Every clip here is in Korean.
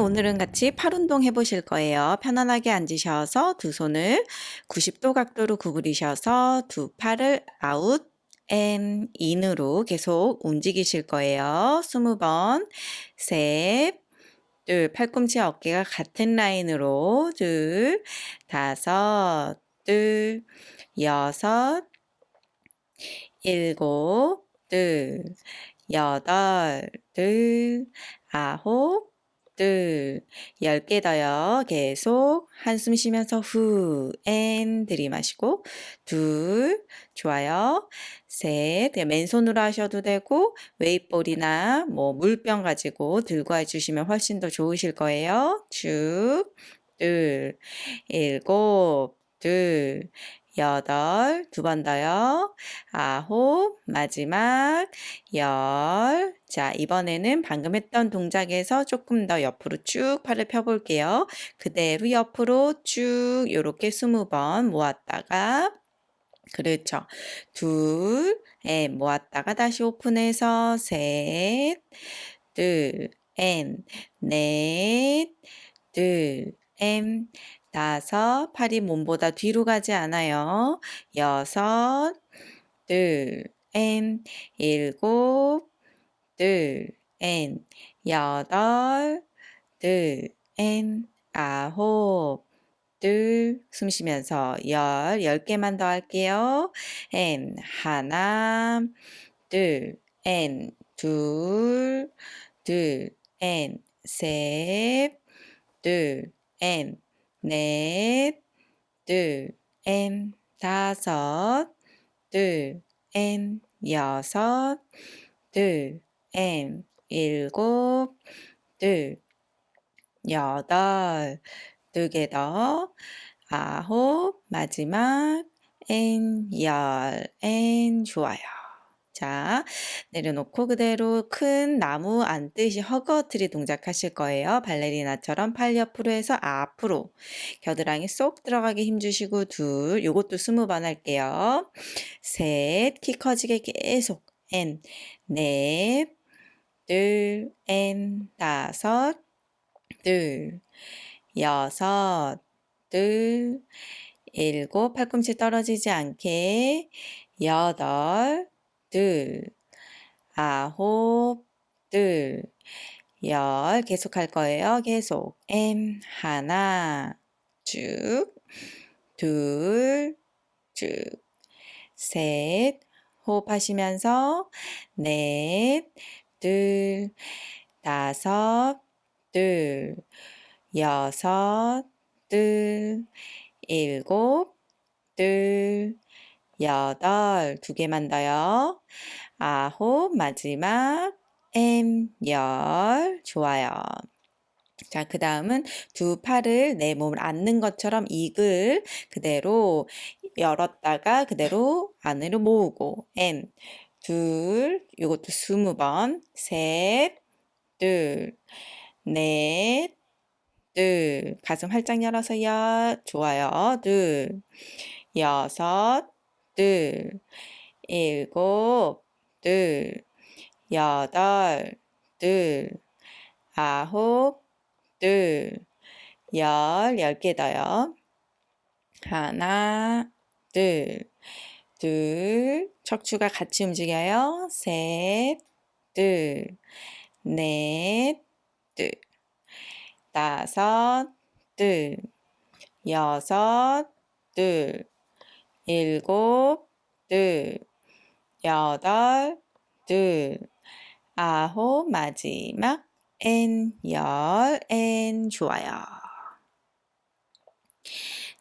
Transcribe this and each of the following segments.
오늘은 같이 팔 운동 해보실 거예요. 편안하게 앉으셔서 두 손을 90도 각도로 구부리셔서 두 팔을 아웃 앤 인으로 계속 움직이실 거예요. 20번, 셋, 둘, 팔꿈치 어깨가 같은 라인으로 둘, 다섯, 둘, 여섯, 일곱, 둘, 여덟, 둘, 아홉, 둘, 열개 더요. 계속 한숨 쉬면서 후, and 들이마시고 둘, 좋아요. 셋, 맨손으로 하셔도 되고 weight ball이나 뭐 물병 가지고 들고 해주시면 훨씬 더 좋으실 거예요. 쭉, 둘, 일곱, 둘, 여덟, 두 번 더요. 아홉, 마지막 열. 자, 이번에는 방금 했던 동작에서 조금 더 옆으로 쭉 팔을 펴볼게요. 그대로 옆으로 쭉 이렇게 스무 번 모았다가 그렇죠. 둘, 에 모았다가 다시 오픈해서 셋, 둘, 엔, 넷, 둘, 엔, 다섯, 팔이 몸보다 뒤로 가지 않아요. 여섯, 둘, 엔, 일곱, 둘, 엔, 여덟, 둘, 엔, 아홉, 둘, 숨 쉬면서 열, 열 개만 더 할게요. 엔, 하나, 둘, 엔, 둘, 둘, 엔, 셋, 둘, 엔, 넷, 둘, 엔, 다섯, 둘, 엔, 여섯, 둘, 엔, 일곱, 둘, 여덟, 두 개 더, 아홉, 마지막, 엔, 열, 엔, 좋아요. 자, 내려놓고 그대로 큰 나무 앉듯이 hug a tree 동작 하실 거예요. 발레리나처럼 팔 옆으로 해서 앞으로. 겨드랑이 쏙 들어가게 힘주시고 둘, 요것도 스무 번 할게요. 셋, 키 커지게 계속. 엔, 넷, 둘, 엔, 다섯, 둘, 여섯, 둘, 일곱, 팔꿈치 떨어지지 않게. 여덟, 둘, 아홉, 둘, 열 계속 할 거예요. 계속. M 하나 쭉, 둘, 쭉, 셋, 호흡하시면서 넷, 둘, 다섯, 둘, 여섯, 둘, 일곱, 둘, 여덟, 두 개만 더요. 아홉, 마지막, M, 열, 좋아요. 자, 그 다음은 두 팔을 내 몸을 앉는 것처럼 이글 그대로 열었다가 그대로 안으로 모으고 M, 둘, 이것도 스무 번, 셋, 둘, 넷, 둘, 가슴 활짝 열어서 야, 좋아요. 둘, 여섯, 둘, 일곱, 둘, 여덟, 둘, 아홉, 둘, 열, 열 개 더요. 하나, 둘, 둘, 척추가 같이 움직여요. 셋, 둘, 넷, 둘, 다섯, 둘, 여섯, 둘, 일곱, 둘, 여덟, 둘, 아홉, 마지막, 엔, 열, 엔, 좋아요.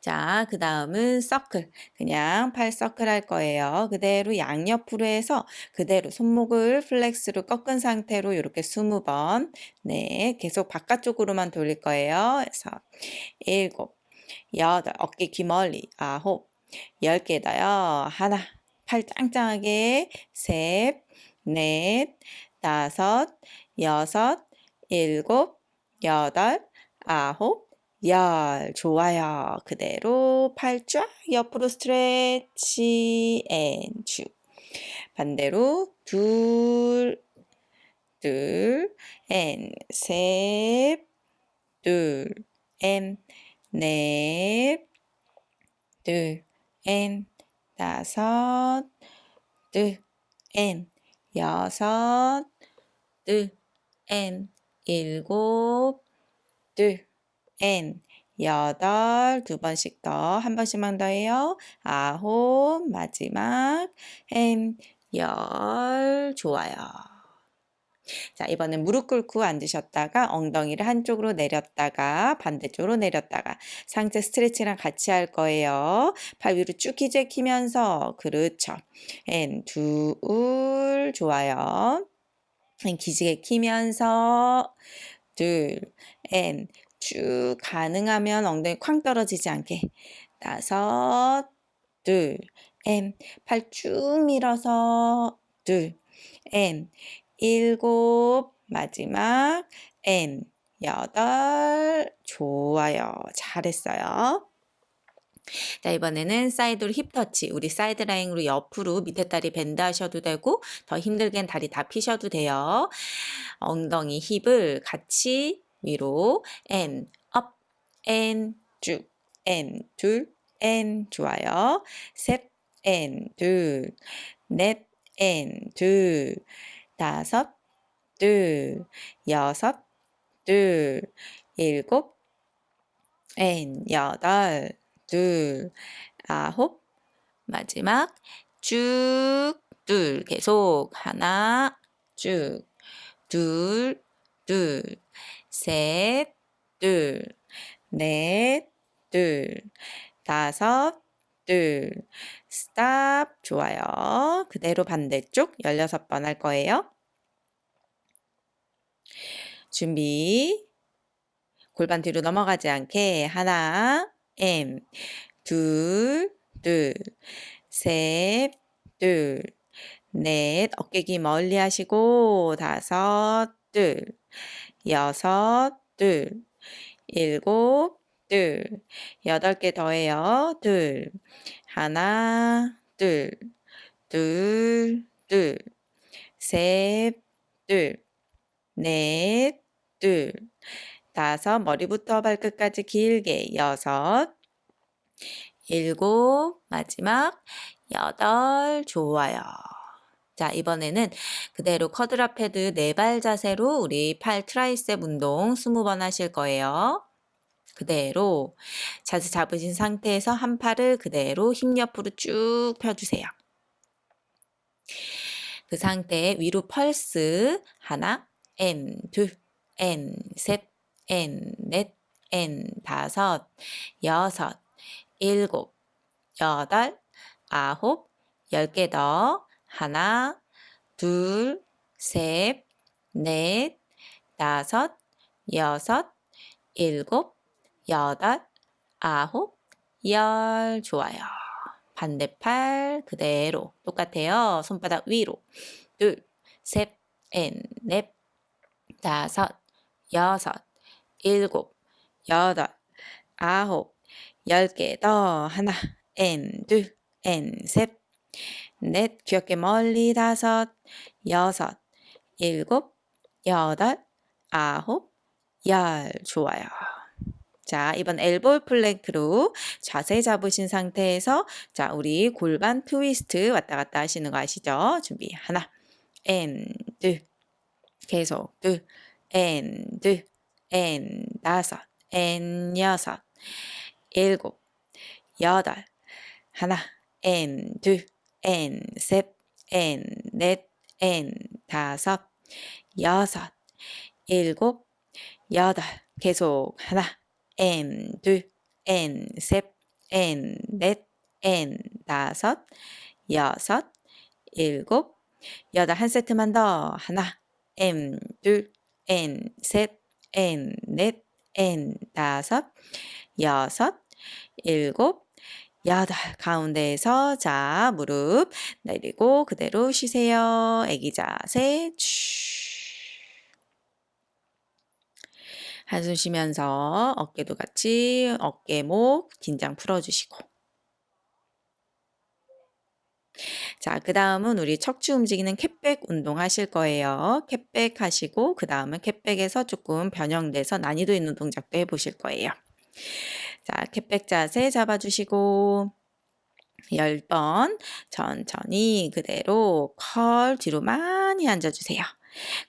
자, 그 다음은 서클. 그냥 팔 서클 할 거예요. 그대로 양옆으로 해서 그대로 손목을 flex로 꺾은 상태로 이렇게 20번. 네, 계속 바깥쪽으로만 돌릴 거예요. 그래서 일곱, 여덟, 어깨 귀 멀리, 아홉, 10개 더요. 하나, 팔 짱짱하게 셋, 넷, 다섯, 여섯, 일곱, 여덟, 아홉, 열. 좋아요. 그대로 팔 쫙 옆으로 stretch and 쭉. 반대로 둘, 둘, 앤 셋, 둘, 엔, 넷, 둘, 엔, 다섯, 둘, 엔, 여섯, 둘, 엔, 일곱, 둘, 엔, 여덟, 두 번씩 더, 한 번씩만 더 해요. 아홉, 마지막, and, 열, 좋아요. 자, 이번엔 무릎 꿇고 앉으셨다가 엉덩이를 한쪽으로 내렸다가 반대쪽으로 내렸다가 상체 스트레칭이랑 같이 할 거예요. 팔 위로 쭉 기지개 키면서 그렇죠. 앤, 둘, 좋아요. 앤, 기지개 키면서 둘, 앤, 쭉 가능하면 엉덩이 쾅 떨어지지 않게 다섯, 둘, and, 팔 쭉 밀어서 둘, and, 일곱, 마지막 and, 여덟, 좋아요. 잘했어요. 자, 이번에는 사이드로 힙 터치. 우리 사이드 라인으로 옆으로 밑에 다리 bend 하셔도 되고 더 힘들겐 다리 다 피셔도 돼요. 엉덩이 힙을 같이 위로 N, 쭉, N, 둘, N, 좋아요. 셋, N, 둘, 넷, N, 둘, 다섯, 둘, 여섯, 둘, 일곱, 엔, 여덟, 둘, 아홉, 마지막 쭉, 둘, 계속 하나, 쭉, 둘, 둘, 셋, 둘, 넷, 둘, 다섯, 둘, 스탑, 좋아요. 그대로 반대쪽 16번 할 거예요. 준비. 골반 뒤로 넘어가지 않게 하나, M, 둘, 둘, 셋, 둘, 넷, 어깨 기 멀리 하시고 다섯, 둘, 여섯, 둘, 일곱, 둘, 여덟 개 더해요. 둘, 하나, 둘, 둘, 둘, 셋, 둘, 넷, 둘, 다섯, 머리부터 발끝까지 길게, 여섯, 일곱, 마지막, 여덟, 좋아요. 자, 이번에는 그대로 quadruped 네 발 자세로 우리 팔 tricep 운동 20번 하실 거예요. 그대로 자세 잡으신 상태에서 한 팔을 그대로 힙 옆으로 쭉 펴주세요. 그 상태에 위로 펄스 하나, and, 둘, and, 셋, N, 넷, N, 다섯, 여섯, 일곱, 여덟, 아홉, 열 개 더. 하나, 둘, 셋, 넷, 다섯, 여섯, 일곱, 여덟, 아홉, 열. 좋아요. 반대팔 그대로 똑같아요. 손바닥 위로. 둘, 셋, and, 넷, 다섯, 여섯, 일곱, 여덟, 아홉, 열 개 더. 하나, 엔, 둘, 엔, 셋, 넷, 귀 어깨 멀리 다섯, 여섯, 일곱, 여덟, 아홉, 열. 좋아요. 자, 이번 elbow plank로 자세 잡으신 상태에서 자, 우리 골반 트위스트 왔다 갔다 하시는 거 아시죠? 준비. 하나. 앤, 둘. 계속. 둘. 앤, 둘. 앤, 다섯. 앤, 여섯. 일곱. 여덟. 하나. 앤, 둘. 앤, 셋. 앤, 넷. 앤, 다섯. 여섯. 일곱. 여덟. 계속. 하나. N 둘, N 셋, N 넷, N 다섯, 여섯, 일곱, 여덟 한 세트만 더 하나, M 둘, N 셋, N 넷, N 다섯, 여섯, 일곱, 여덟 가운데에서 자 무릎 내리고 그대로 쉬세요. 애기 자세 쭉. 한숨 쉬면서 어깨도 같이 어깨, 목, 긴장 풀어주시고 자, 그 다음은 우리 척추 움직이는 캣백 운동 하실 거예요. 캣백 하시고, 그 다음은 캣백에서 조금 변형돼서 난이도 있는 동작도 해보실 거예요. 자, 캣백 자세 잡아주시고, 10번 천천히 그대로 컬 뒤로 많이 앉아주세요.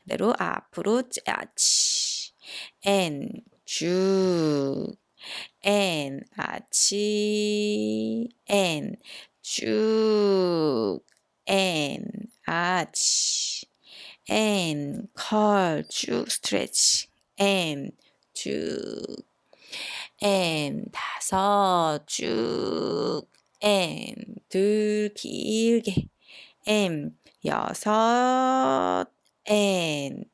그대로 앞으로 짜치 앤 쭉, 앤 아치 앤 쭉, 앤 아치 앤컬쭉 스트레치 앤 쭉, 앤 다섯 쭉 M 둘 길게 M 여섯 N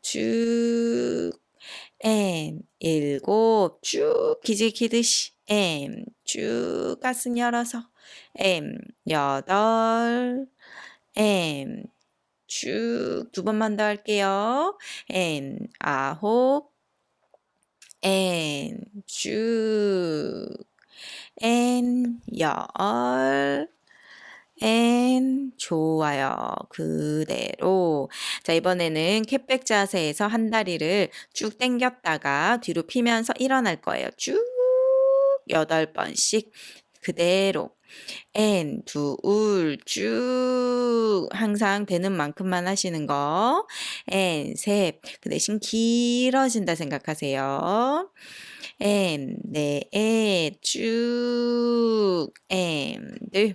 쭉 M 일곱 쭉 기지키듯이 M 쭉 가슴 열어서 M 여덟 M 쭉 두 번만 더 할게요. N 아홉 N 쭉 N 열 N. 좋아요. 그대로. 자 이번에는 캣백 자세에서 한 다리를 쭉 당겼다가 뒤로 피면서 일어날 거예요. 쭉 여덟 번씩. 그대로. N. 둘쭉. 항상 되는 만큼만 하시는 거. N. 셋그 대신 길어진다 생각하세요. M 네. 쭉. M. 들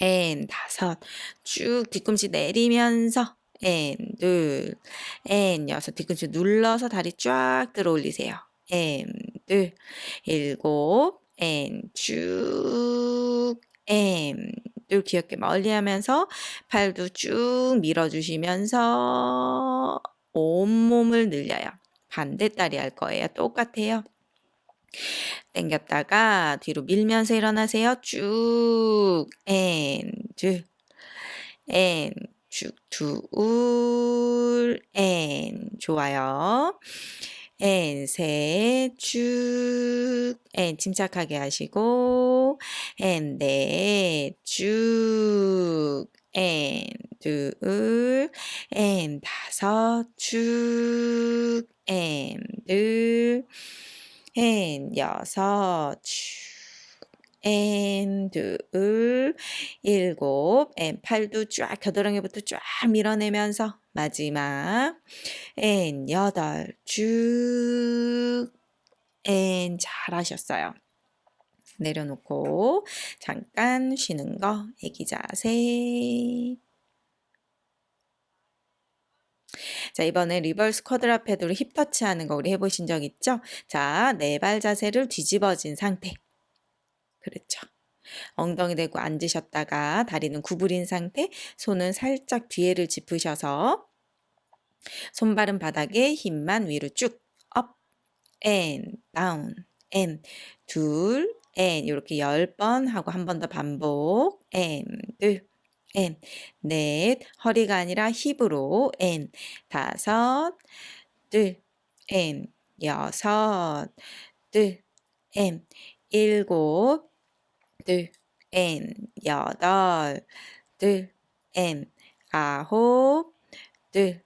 N 다섯 쭉 뒤꿈치 내리면서 N 둘 N 여섯 뒤꿈치 눌러서 다리 쫙 들어 올리세요. M 둘 일곱 N 쭉 M 둘 귀엽게 멀리 하면서 팔도 쭉 밀어주시면서 온몸을 늘려요. 반대 다리 할 거예요. 똑같아요. 당겼다가 뒤로 밀면서 일어나세요. 쭉, 앤, 쭉, 앤, 쭉, 둘, 앤. 좋아요. 앤, 셋, 쭉, 앤. 침착하게 하시고, 앤, 넷, 쭉, 앤, 둘, 앤, 다섯, 쭉, 앤, 둘, 앤, 여섯, 쭉, 앤, 둘, 일곱, 앤, 팔도 쫙, 겨드랑이부터 쫙 밀어내면서 마지막, 앤, 여덟, 쭉, 앤, 잘하셨어요. 내려놓고 잠깐 쉬는 거 애기 자세 자 이번에 reverse quadruped로 힙 터치 하는 거 우리 해보신 적 있죠? 자 네 발 자세를 뒤집어진 상태. 그렇죠. 엉덩이 대고 앉으셨다가 다리는 구부린 상태 손은 살짝 뒤에를 짚으셔서 손발은 바닥에 힙만 위로 쭉 up, and, down, and, 둘, and 이렇게 10번 하고 한 번 더 반복 앤, 둘, 앤, 넷, 허리가 아니라 힙으로 앤, 다섯, 둘, 앤, 여섯, 둘, 앤, 일곱, 둘, 앤, 여덟, 둘, 앤, 아홉, 둘,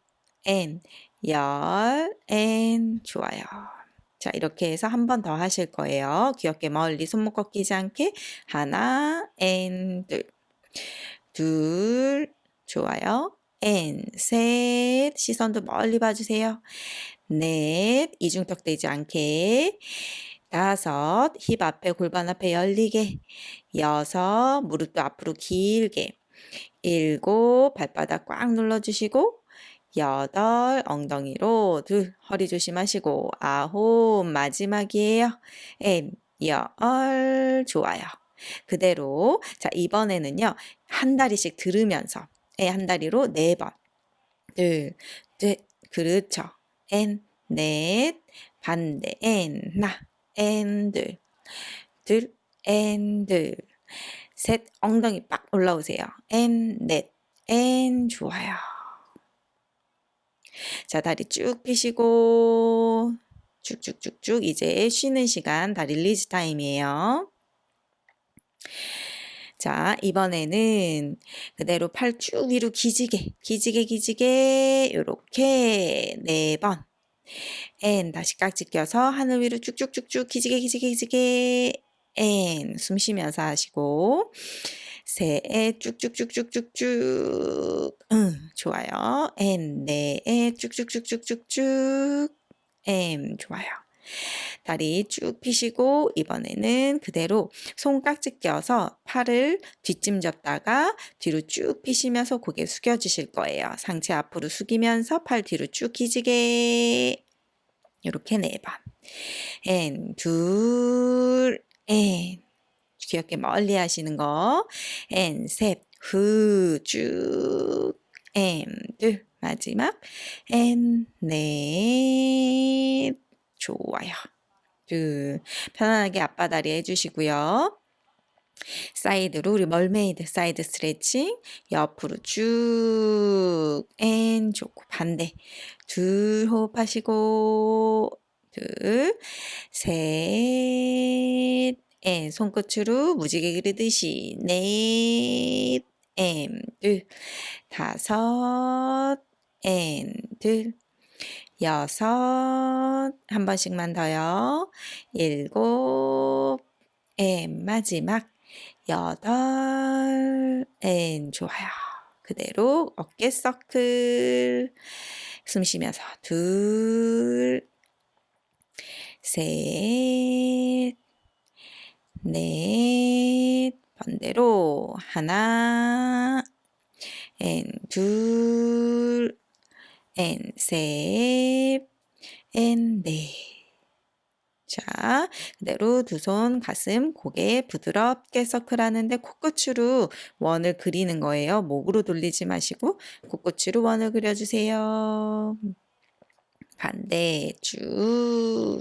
앤, 열, 앤, 좋아요. 자, 이렇게 해서 한 번 더 하실 거예요. 귀 어깨 멀리 손목 꺾이지 않게 하나, and, 둘, 둘, 좋아요. and, 셋, 시선도 멀리 봐주세요. 넷, 이중턱 되지 않게. 다섯, 힙 앞에 골반 앞에 열리게. 여섯, 무릎도 앞으로 길게. 일곱, 발바닥 꽉 눌러주시고. 여덟, 엉덩이로 둘, 허리 조심하시고, 아홉, 마지막이에요. and, 열, 좋아요. 그대로. 자, 이번에는요, 한 다리씩 들으면서, 에, 한 다리로 네 번. 둘, 둘, 그렇죠. and, 넷, 반대, and, 하나, and, 둘, 둘, and, 둘, 셋, 엉덩이 빡 올라오세요. 엔, 넷, 엔, 좋아요. 자, 다리 쭉 펴시고 쭉쭉쭉쭉 이제 쉬는 시간, 다리 release 타임이에요. 자, 이번에는 그대로 팔 쭉 위로 기지개, 기지개, 기지개, 요렇게 네 번. and 다시 깍지 껴서 하늘 위로 쭉쭉쭉쭉 기지개, 기지개, 기지개. and 숨 쉬면서 하시고 셋 쭉쭉쭉쭉쭉쭉 응 좋아요 and 넷 쭉쭉쭉쭉쭉쭉 엠 좋아요 다리 쭉 펴시고 이번에는 그대로 손 깍지 껴서 팔을 뒷짐 졌다가 뒤로 쭉 펴시면서 고개 숙여주실 거예요. 상체 앞으로 숙이면서 팔 뒤로 쭉 기지개 이렇게 네 번. and 둘, and 귀 어깨 멀리 하시는 거. and 셋, 후, 쭉, 앤 둘, 마지막. 앤 넷, 좋아요. 둘, 편안하게 양반다리 해주시고요. 사이드로 우리 mermaid 사이드 스트레칭 옆으로 쭉 and 좋고 반대 둘 호흡하시고 둘셋 and 손끝으로 무지개 그리듯이 넷 앤 둘 다섯 앤둘 여섯. 한 번씩만 더요. 일곱. and 마지막. 여덟. and 좋아요. 그대로 어깨 서클. 숨 쉬면서 둘. 셋, 넷, 반대로 하나, and 둘, and 넷. 자, 그대로 두 손 가슴, 고개 부드럽게 서클하는데 코끝으로 원을 그리는 거예요. 목으로 돌리지 마시고 코끝으로 원을 그려주세요. 반대 쭉,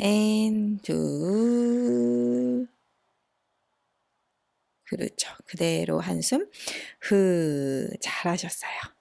and 둘, 그렇죠. 그대로 한숨, 흐, 잘하셨어요.